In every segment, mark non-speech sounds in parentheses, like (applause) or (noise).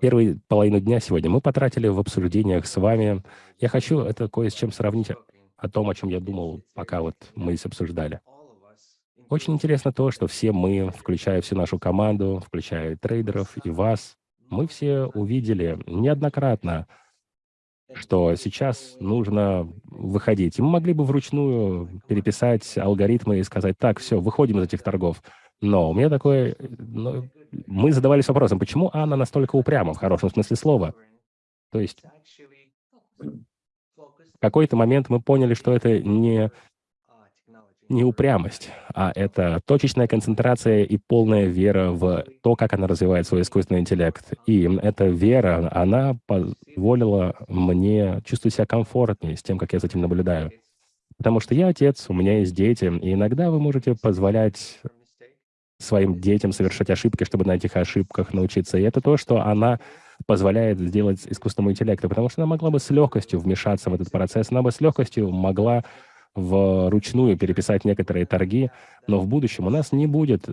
первую половину дня сегодня мы потратили в обсуждениях с вами. Я хочу это кое с чем сравнить о том, о чем я думал, пока вот мы здесь обсуждали. Очень интересно то, что все мы, включая всю нашу команду, включая трейдеров и вас, мы все увидели неоднократно, что сейчас нужно выходить. И мы могли бы вручную переписать алгоритмы и сказать, так, все, выходим из этих торгов. Но у меня такое... Ну, мы задавались вопросом, почему Анна настолько упряма, в хорошем смысле слова? То есть в какой-то момент мы поняли, что это не не упрямость, а это точечная концентрация и полная вера в то, как она развивает свой искусственный интеллект. И эта вера, она позволила мне чувствовать себя комфортнее с тем, как я за этим наблюдаю. Потому что я отец, у меня есть дети, и иногда вы можете позволять своим детям совершать ошибки, чтобы на этих ошибках научиться. И это то, что она позволяет сделать искусственному интеллекту, потому что она могла бы с легкостью вмешаться в этот процесс, она бы с легкостью могла вручную переписать некоторые торги, но в будущем у нас не будет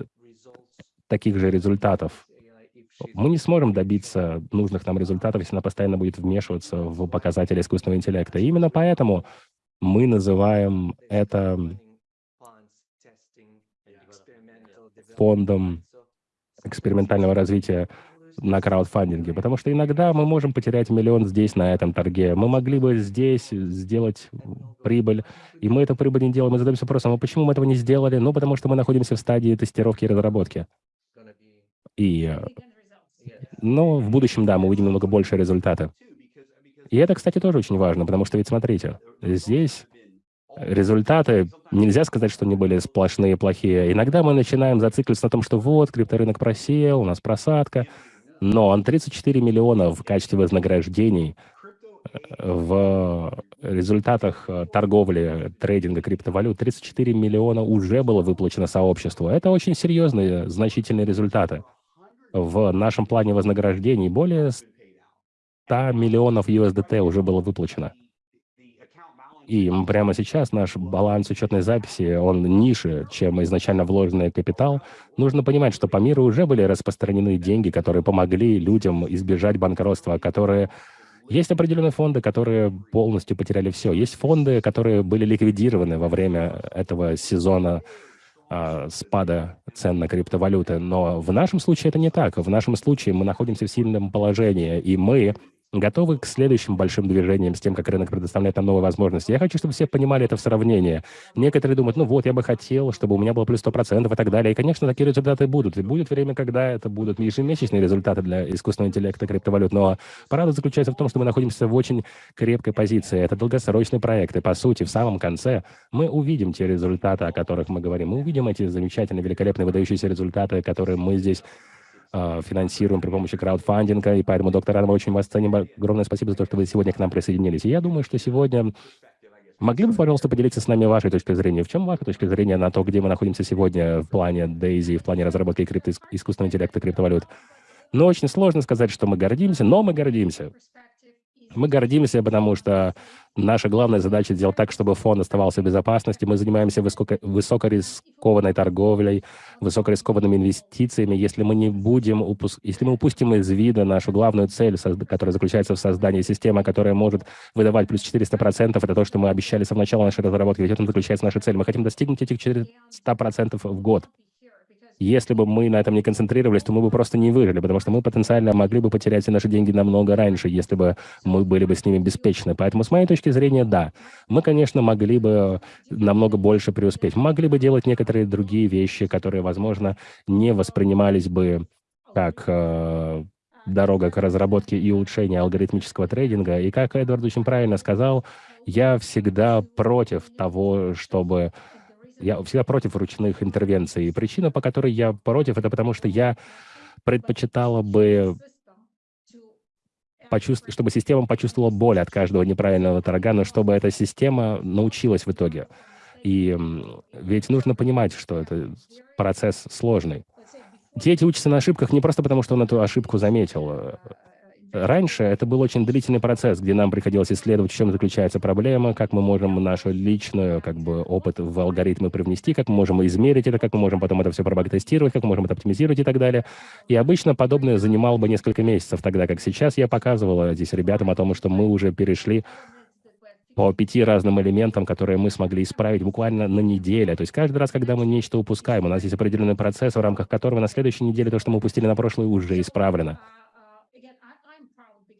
таких же результатов. Мы не сможем добиться нужных нам результатов, если она постоянно будет вмешиваться в показатели искусственного интеллекта. И именно поэтому мы называем это фондом экспериментального развития на краудфандинге, потому что иногда мы можем потерять миллион здесь, на этом торге. Мы могли бы здесь сделать прибыль, и мы эту прибыль не делаем. Мы задаемся вопросом, а почему мы этого не сделали? Ну, потому что мы находимся в стадии тестировки и разработки. И, но в будущем, да, мы увидим намного больше результата. И это, кстати, тоже очень важно, потому что ведь смотрите, здесь результаты, нельзя сказать, что они были сплошные плохие. Иногда мы начинаем зацикливаться на том, что вот, крипторынок просел, у нас просадка, но он 34 миллиона в качестве вознаграждений э, в результатах э, торговли, трейдинга криптовалют 34 миллиона уже было выплачено сообществу. Это очень серьезные, значительные результаты. В нашем плане вознаграждений более 100 миллионов USDT уже было выплачено. И прямо сейчас наш баланс учетной записи, он ниже, чем изначально вложенный капитал. Нужно понимать, что по миру уже были распространены деньги, которые помогли людям избежать банкротства, которые есть определенные фонды, которые полностью потеряли все. Есть фонды, которые были ликвидированы во время этого сезона э, спада цен на криптовалюты. Но в нашем случае это не так. В нашем случае мы находимся в сильном положении, и мы готовы к следующим большим движениям с тем, как рынок предоставляет нам новые возможности. Я хочу, чтобы все понимали это в сравнении. Некоторые думают, ну вот, я бы хотел, чтобы у меня было плюс 100% и так далее. И, конечно, такие результаты будут. И будет время, когда это будут ежемесячные результаты для искусственного интеллекта криптовалют. Но правда заключается в том, что мы находимся в очень крепкой позиции. Это долгосрочный проект. И, по сути, в самом конце мы увидим те результаты, о которых мы говорим. Мы увидим эти замечательные, великолепные, выдающиеся результаты, которые мы здесь финансируем при помощи краудфандинга, и поэтому, доктор мы очень вас ценим. Огромное спасибо за то, что вы сегодня к нам присоединились. И я думаю, что сегодня Могли бы, пожалуйста, поделиться с нами вашей точкой зрения? В чем ваша точка зрения на то, где мы находимся сегодня в плане Дейзи, в плане разработки крипто искусственного интеллекта криптовалют? Ну, очень сложно сказать, что мы гордимся, но мы гордимся. Мы гордимся, потому что наша главная задача сделать так, чтобы фонд оставался в безопасности. Мы занимаемся высоко, высокорискованной торговлей, высокорискованными инвестициями. Если мы не будем упуск... если мы упустим из вида нашу главную цель, которая заключается в создании системы, которая может выдавать плюс 400%, это то, что мы обещали с самого начала нашей разработки. Ведь в этом заключается наша цель. Мы хотим достигнуть этих 400% в год. Если бы мы на этом не концентрировались, то мы бы просто не выжили, потому что мы потенциально могли бы потерять все наши деньги намного раньше, если бы мы были бы с ними беспечны. Поэтому, с моей точки зрения, да, мы, конечно, могли бы намного больше преуспеть. Мы могли бы делать некоторые другие вещи, которые, возможно, не воспринимались бы как э, дорога к разработке и улучшению алгоритмического трейдинга. И как Эдвард очень правильно сказал, я всегда против того, чтобы я всегда против ручных интервенций. И причина, по которой я против, это потому что я предпочитала бы почувств... чтобы система почувствовала боль от каждого неправильного торга, но чтобы эта система научилась в итоге. И ведь нужно понимать, что это процесс сложный. Дети учатся на ошибках не просто потому, что он эту ошибку заметил. Раньше это был очень длительный процесс, где нам приходилось исследовать, в чем заключается проблема, как мы можем нашу личную как бы, опыт в алгоритмы привнести, как мы можем измерить это, как мы можем потом это все пробаг-тестировать, как мы можем это оптимизировать и так далее. И обычно подобное занимало бы несколько месяцев, тогда как сейчас я показывала здесь ребятам о том, что мы уже перешли по пяти разным элементам, которые мы смогли исправить буквально на неделе. То есть каждый раз, когда мы нечто упускаем, у нас есть определенный процесс, в рамках которого на следующей неделе то, что мы упустили на прошлой, уже исправлено.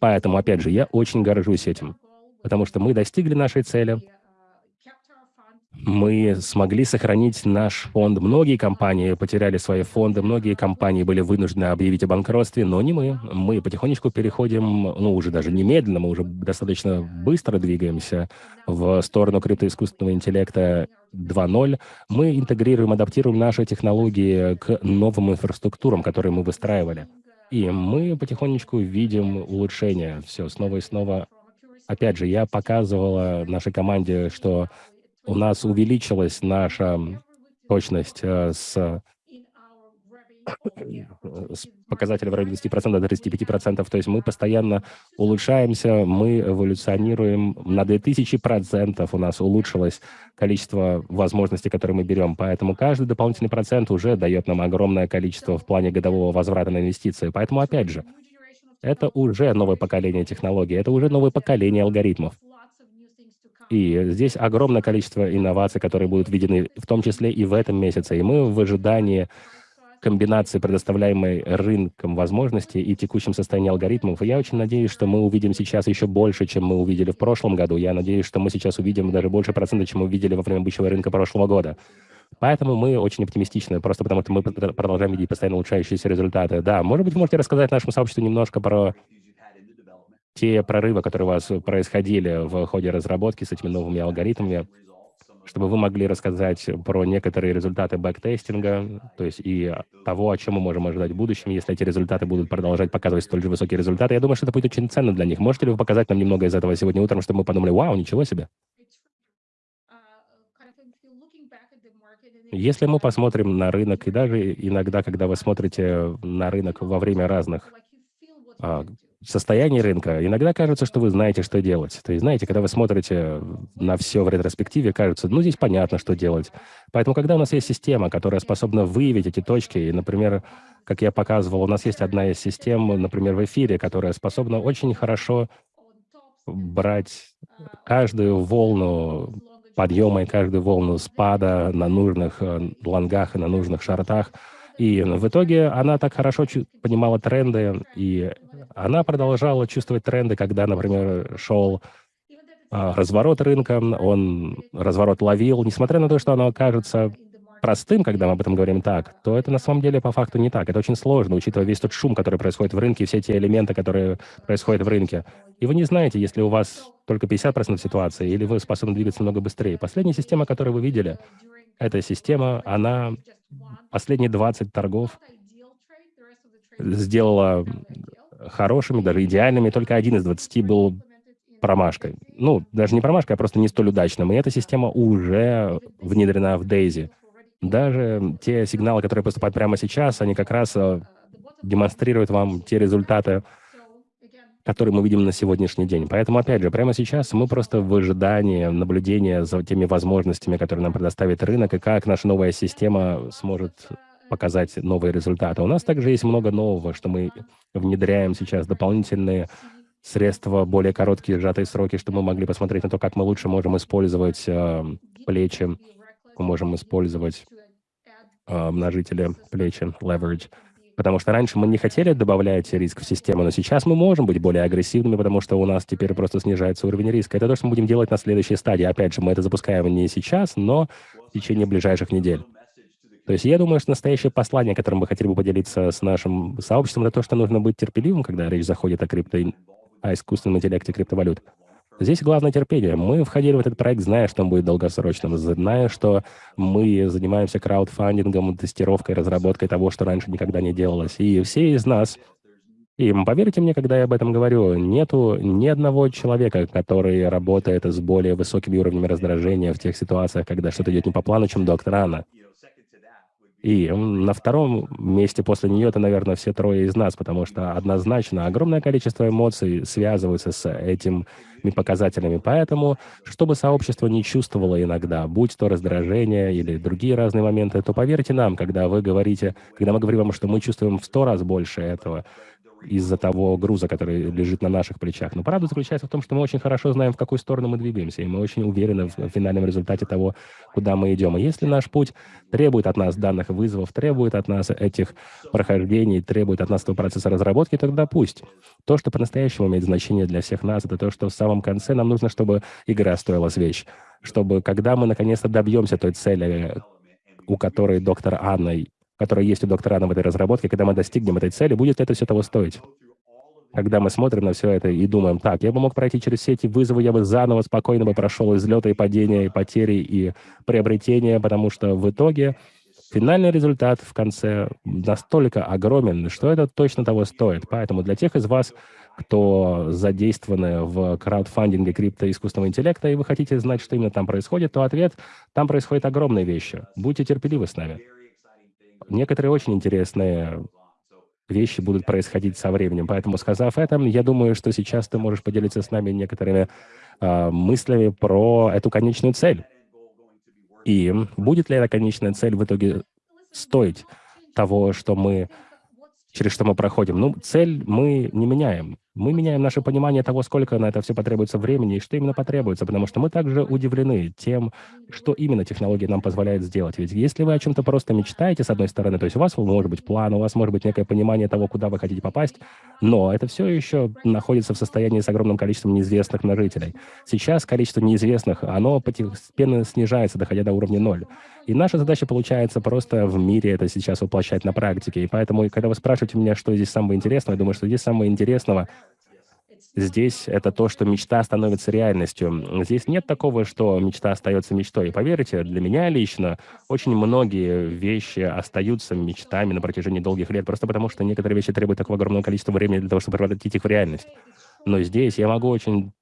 Поэтому, опять же, я очень горжусь этим, потому что мы достигли нашей цели, мы смогли сохранить наш фонд. Многие компании потеряли свои фонды, многие компании были вынуждены объявить о банкротстве, но не мы. Мы потихонечку переходим, ну, уже даже немедленно, мы уже достаточно быстро двигаемся в сторону криптоискусственного интеллекта 2.0. Мы интегрируем, адаптируем наши технологии к новым инфраструктурам, которые мы выстраивали. И мы потихонечку видим улучшение. Все, снова и снова. Опять же, я показывала нашей команде, что у нас увеличилась наша точность э, с с показателя в районе 20% до 35%. То есть мы постоянно улучшаемся, мы эволюционируем. На 2000% у нас улучшилось количество возможностей, которые мы берем. Поэтому каждый дополнительный процент уже дает нам огромное количество в плане годового возврата на инвестиции. Поэтому, опять же, это уже новое поколение технологий, это уже новое поколение алгоритмов. И здесь огромное количество инноваций, которые будут введены, в том числе и в этом месяце. И мы в ожидании комбинации предоставляемой рынком возможностей и текущем состоянии алгоритмов. И я очень надеюсь, что мы увидим сейчас еще больше, чем мы увидели в прошлом году. Я надеюсь, что мы сейчас увидим даже больше процентов, чем мы увидели во время бычьего рынка прошлого года. Поэтому мы очень оптимистичны, просто потому что мы продолжаем видеть постоянно улучшающиеся результаты. Да, может быть, можете рассказать нашему сообществу немножко про те прорывы, которые у вас происходили в ходе разработки с этими новыми алгоритмами, чтобы вы могли рассказать про некоторые результаты бэктестинга, то есть и того, о чем мы можем ожидать в будущем, если эти результаты будут продолжать показывать столь же высокие результаты. Я думаю, что это будет очень ценно для них. Можете ли вы показать нам немного из этого сегодня утром, чтобы мы подумали, вау, ничего себе? Если мы посмотрим на рынок, и даже иногда, когда вы смотрите на рынок во время разных состоянии рынка, иногда кажется, что вы знаете, что делать. То есть, знаете, когда вы смотрите на все в ретроспективе, кажется, ну, здесь понятно, что делать. Поэтому, когда у нас есть система, которая способна выявить эти точки, и, например, как я показывал, у нас есть одна из систем, например, в эфире, которая способна очень хорошо брать каждую волну подъема и каждую волну спада на нужных э, лонгах и на нужных шартах, и в итоге она так хорошо понимала тренды, и она продолжала чувствовать тренды, когда, например, шел а, разворот рынка, он разворот ловил, несмотря на то, что оно кажется простым, когда мы об этом говорим так, то это на самом деле по факту не так. Это очень сложно, учитывая весь тот шум, который происходит в рынке, все те элементы, которые происходят в рынке. И вы не знаете, если у вас только 50% ситуации, или вы способны двигаться намного быстрее. Последняя система, которую вы видели, эта система, она последние 20 торгов сделала хорошими, даже идеальными. Только один из 20 был промашкой. Ну, даже не промашкой, а просто не столь удачным. И эта система уже внедрена в Daisy. Даже те сигналы, которые поступают прямо сейчас, они как раз э, демонстрируют вам те результаты, которые мы видим на сегодняшний день. Поэтому, опять же, прямо сейчас мы просто в ожидании наблюдения за теми возможностями, которые нам предоставит рынок, и как наша новая система сможет показать новые результаты. У нас также есть много нового, что мы внедряем сейчас, дополнительные средства, более короткие сжатые сроки, чтобы мы могли посмотреть на то, как мы лучше можем использовать э, плечи, мы можем использовать э, множители плечи, leverage. Потому что раньше мы не хотели добавлять риск в систему, но сейчас мы можем быть более агрессивными, потому что у нас теперь просто снижается уровень риска. Это то, что мы будем делать на следующей стадии. Опять же, мы это запускаем не сейчас, но в течение ближайших недель. То есть я думаю, что настоящее послание, которым мы хотели бы поделиться с нашим сообществом, это то, что нужно быть терпеливым, когда речь заходит о крипто, о искусственном интеллекте криптовалют. Здесь главное терпение. Мы входили в этот проект, зная, что он будет долгосрочным, зная, что мы занимаемся краудфандингом, тестировкой, разработкой того, что раньше никогда не делалось. И все из нас, и поверьте мне, когда я об этом говорю, нету ни одного человека, который работает с более высокими уровнями раздражения в тех ситуациях, когда что-то идет не по плану, чем доктор Анна. И на втором месте после нее это, наверное, все трое из нас, потому что однозначно огромное количество эмоций связываются с этими показателями. Поэтому, чтобы сообщество не чувствовало иногда, будь то раздражение или другие разные моменты, то поверьте нам, когда вы говорите, когда мы говорим вам, что мы чувствуем в сто раз больше этого, из-за того груза, который лежит на наших плечах. Но правда заключается в том, что мы очень хорошо знаем, в какую сторону мы двигаемся, и мы очень уверены в финальном результате того, куда мы идем. И если наш путь требует от нас данных вызовов, требует от нас этих прохождений, требует от нас этого процесса разработки, тогда пусть. То, что по-настоящему имеет значение для всех нас, это то, что в самом конце нам нужно, чтобы игра стоила свеч, чтобы когда мы наконец-то добьемся той цели, у которой доктор Анна которая есть у доктора Анна в этой разработке, когда мы достигнем этой цели, будет это все того стоить? Когда мы смотрим на все это и думаем, так, я бы мог пройти через все эти вызовы, я бы заново спокойно бы прошел излеты и падения, и потери, и приобретения, потому что в итоге финальный результат в конце настолько огромен, что это точно того стоит. Поэтому для тех из вас, кто задействованы в краудфандинге криптоискусственного интеллекта, и вы хотите знать, что именно там происходит, то ответ – там происходят огромные вещи. Будьте терпеливы с нами некоторые очень интересные вещи будут происходить со временем. Поэтому, сказав это, я думаю, что сейчас ты можешь поделиться с нами некоторыми э, мыслями про эту конечную цель. И будет ли эта конечная цель в итоге стоить того, что мы, через что мы проходим? Ну, цель мы не меняем. Мы меняем наше понимание того, сколько на это все потребуется времени и что именно потребуется, потому что мы также удивлены тем, что именно технология нам позволяет сделать. Ведь если вы о чем-то просто мечтаете, с одной стороны, то есть у вас может быть план, у вас может быть некое понимание того, куда вы хотите попасть, но это все еще находится в состоянии с огромным количеством неизвестных на жителей. Сейчас количество неизвестных, оно постепенно снижается, доходя до уровня ноль. И наша задача получается просто в мире это сейчас воплощать на практике. И поэтому, когда вы спрашиваете меня, что здесь самое интересное, я думаю, что здесь самое интересного — Здесь это то, что мечта становится реальностью. Здесь нет такого, что мечта остается мечтой. И поверьте, для меня лично очень многие вещи остаются мечтами на протяжении долгих лет, просто потому что некоторые вещи требуют такого огромного количества времени для того, чтобы превратить их в реальность. Но здесь я могу очень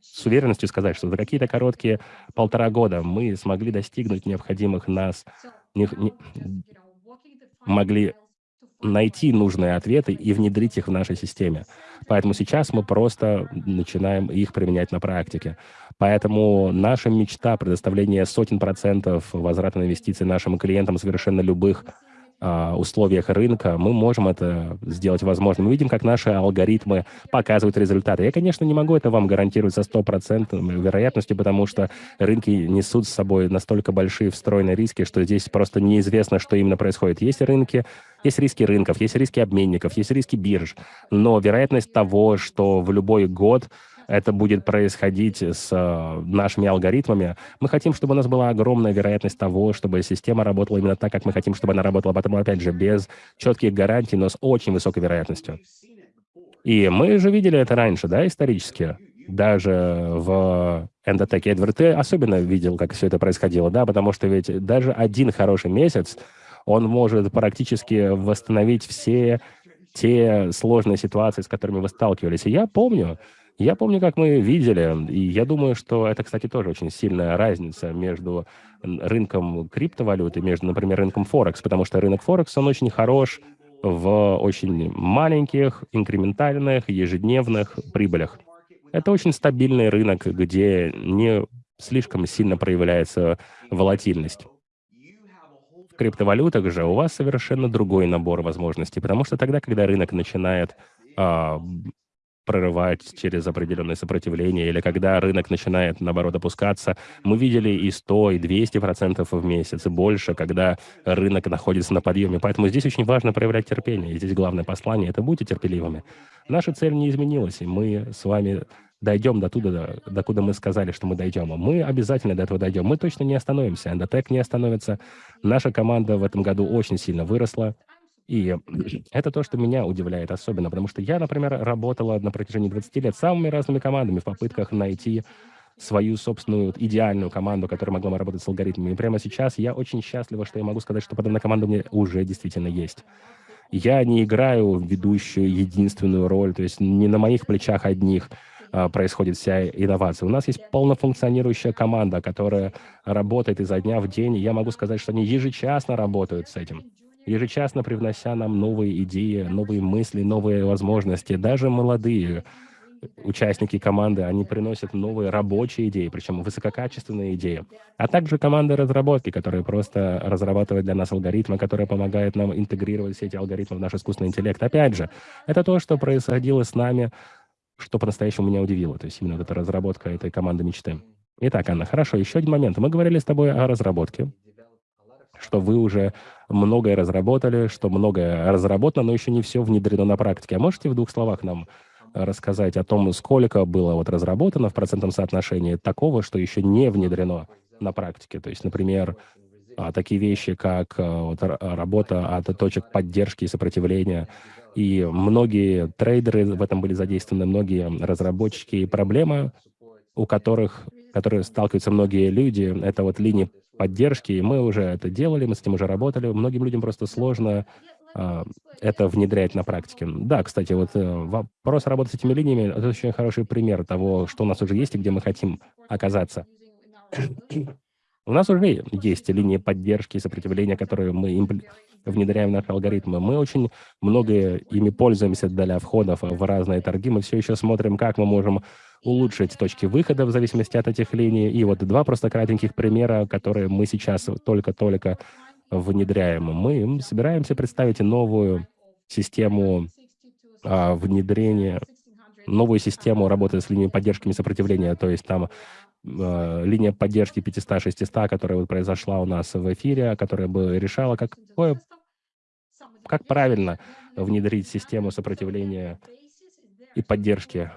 с уверенностью сказать, что за какие-то короткие полтора года мы смогли достигнуть необходимых нас, не, не, могли найти нужные ответы и внедрить их в нашей системе. Поэтому сейчас мы просто начинаем их применять на практике. Поэтому наша мечта предоставления сотен процентов возврата инвестиций нашим клиентам совершенно любых условиях рынка, мы можем это сделать возможным. Мы видим, как наши алгоритмы показывают результаты. Я, конечно, не могу это вам гарантировать со стопроцентной вероятностью, потому что рынки несут с собой настолько большие встроенные риски, что здесь просто неизвестно, что именно происходит. Есть рынки, есть риски рынков, есть риски обменников, есть риски бирж, но вероятность того, что в любой год это будет происходить с э, нашими алгоритмами. Мы хотим, чтобы у нас была огромная вероятность того, чтобы система работала именно так, как мы хотим, чтобы она работала, потому, опять же, без четких гарантий, но с очень высокой вероятностью. И мы же видели это раньше, да, исторически. Даже в эндотеке Эдвард, ты особенно видел, как все это происходило, да, потому что ведь даже один хороший месяц, он может практически восстановить все те сложные ситуации, с которыми вы сталкивались. И я помню, я помню, как мы видели, и я думаю, что это, кстати, тоже очень сильная разница между рынком криптовалюты, между, например, рынком Форекс, потому что рынок Форекс, он очень хорош в очень маленьких, инкрементальных, ежедневных прибылях. Это очень стабильный рынок, где не слишком сильно проявляется волатильность. В криптовалютах же у вас совершенно другой набор возможностей, потому что тогда, когда рынок начинает а, прорывать через определенное сопротивление, или когда рынок начинает, наоборот, опускаться. Мы видели и 100, и 200 процентов в месяц, и больше, когда рынок находится на подъеме. Поэтому здесь очень важно проявлять терпение. И здесь главное послание — это будьте терпеливыми. Наша цель не изменилась, и мы с вами дойдем до туда, до куда мы сказали, что мы дойдем. Мы обязательно до этого дойдем. Мы точно не остановимся. Эндотек не остановится. Наша команда в этом году очень сильно выросла. И (clears throat) это то, что меня удивляет особенно, потому что я, например, работала на протяжении 20 лет самыми разными командами в попытках найти свою собственную идеальную команду, которая могла бы работать с алгоритмами. И прямо сейчас я очень счастлива, что я могу сказать, что подобная команда у меня уже действительно есть. Я не играю ведущую единственную роль, то есть не на моих плечах одних. а, происходит вся инновация. У нас есть полнофункционирующая команда, которая работает изо дня в день. Я могу сказать, что они ежечасно работают с этим ежечасно привнося нам новые идеи, новые мысли, новые возможности. Даже молодые участники команды, они приносят новые рабочие идеи, причем высококачественные идеи, а также команды разработки, которые просто разрабатывают для нас алгоритмы, которые помогают нам интегрировать все эти алгоритмы в наш искусственный интеллект. Опять же, это то, что происходило с нами, что по-настоящему меня удивило, то есть именно вот эта разработка этой команды мечты. Итак, Анна, хорошо, еще один момент. Мы говорили с тобой о разработке, что вы уже многое разработали, что многое разработано, но еще не все внедрено на практике. А можете в двух словах нам рассказать о том, сколько было вот разработано в процентном соотношении такого, что еще не внедрено на практике. То есть, например, а, такие вещи, как а, вот, работа от точек поддержки и сопротивления. И многие трейдеры в этом были задействованы, многие разработчики. И проблема, у которых, которые сталкиваются многие люди, это вот линии поддержки. И мы уже это делали, мы с этим уже работали. Многим людям просто сложно а, это внедрять на практике. Да, кстати, вот э, вопрос работы с этими линиями — это очень хороший пример того, что у нас уже есть и где мы хотим оказаться. (clears throat) У нас уже есть линии поддержки и сопротивления, которые мы внедряем в наши алгоритмы. Мы очень много ими пользуемся для входов в разные торги. Мы все еще смотрим, как мы можем улучшить точки выхода в зависимости от этих линий. И вот два просто кратеньких примера, которые мы сейчас только-только внедряем. Мы собираемся представить новую систему а, внедрения, новую систему работы с линией поддержки и сопротивления, то есть там линия поддержки 500-600, которая вот произошла у нас в эфире, которая бы решала, какое, как правильно внедрить систему сопротивления и поддержки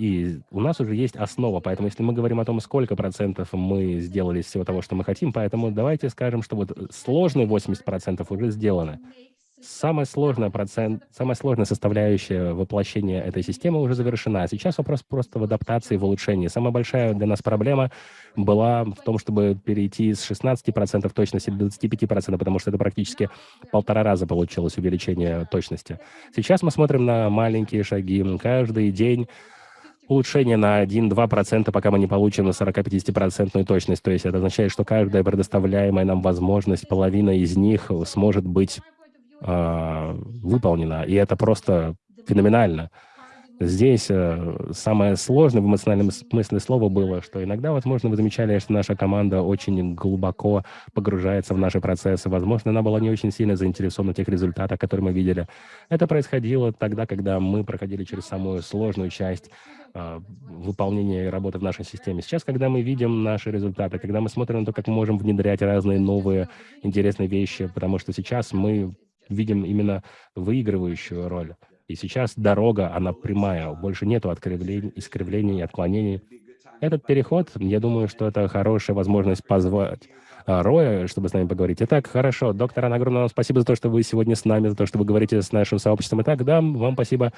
и у нас уже есть основа, поэтому если мы говорим о том, сколько процентов мы сделали из всего того, что мы хотим, поэтому давайте скажем, что вот сложные 80 процентов уже сделаны. Самая сложная, процент, самая сложная составляющая воплощения этой системы уже завершена. Сейчас вопрос просто в адаптации, в улучшении. Самая большая для нас проблема была в том, чтобы перейти с 16% точности до 25%, потому что это практически полтора раза получилось увеличение точности. Сейчас мы смотрим на маленькие шаги. Каждый день улучшение на 1-2%, пока мы не получим на 40-50% точность. То есть это означает, что каждая предоставляемая нам возможность, половина из них сможет быть э, выполнена. И это просто феноменально. Здесь э, самое сложное в эмоциональном смысле слова было, что иногда, возможно, вы замечали, что наша команда очень глубоко погружается в наши процессы. Возможно, она была не очень сильно заинтересована в тех результатах, которые мы видели. Это происходило тогда, когда мы проходили через самую сложную часть э, выполнения работы в нашей системе. Сейчас, когда мы видим наши результаты, когда мы смотрим на то, как мы можем внедрять разные новые интересные вещи, потому что сейчас мы видим именно выигрывающую роль. И сейчас дорога, она прямая, больше нету откривлений, искривлений отклонений. Этот переход, я думаю, что это хорошая возможность позвать а, Роя, чтобы с нами поговорить. Итак, хорошо. Доктор огромное вам спасибо за то, что вы сегодня с нами, за то, что вы говорите с нашим сообществом. Итак, да, вам спасибо.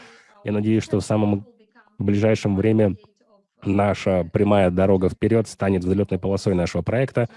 Я надеюсь, что в самом ближайшем время наша прямая дорога вперед станет взлетной полосой нашего проекта.